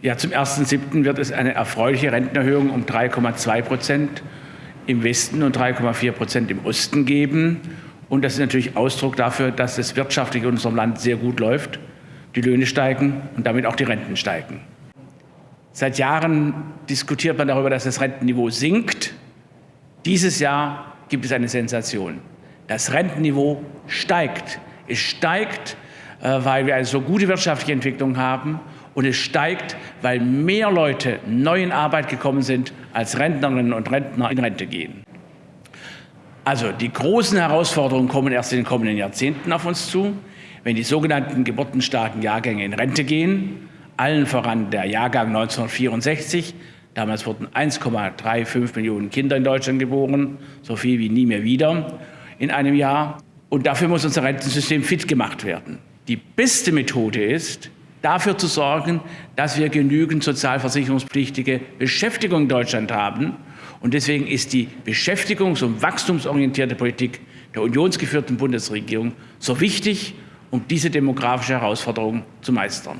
Ja, zum 1.7. wird es eine erfreuliche Rentenerhöhung um 3,2 Prozent im Westen und 3,4 Prozent im Osten geben. Und das ist natürlich Ausdruck dafür, dass es wirtschaftlich in unserem Land sehr gut läuft. Die Löhne steigen und damit auch die Renten steigen. Seit Jahren diskutiert man darüber, dass das Rentenniveau sinkt. Dieses Jahr gibt es eine Sensation. Das Rentenniveau steigt. Es steigt, weil wir eine so gute wirtschaftliche Entwicklung haben und es steigt, weil mehr Leute neu in Arbeit gekommen sind, als Rentnerinnen und Rentner in Rente gehen. Also die großen Herausforderungen kommen erst in den kommenden Jahrzehnten auf uns zu, wenn die sogenannten geburtenstarken Jahrgänge in Rente gehen, allen voran der Jahrgang 1964. Damals wurden 1,35 Millionen Kinder in Deutschland geboren, so viel wie nie mehr wieder in einem Jahr. Und dafür muss unser Rentensystem fit gemacht werden. Die beste Methode ist, dafür zu sorgen, dass wir genügend sozialversicherungspflichtige Beschäftigung in Deutschland haben. Und deswegen ist die beschäftigungs- und wachstumsorientierte Politik der unionsgeführten Bundesregierung so wichtig, um diese demografische Herausforderung zu meistern.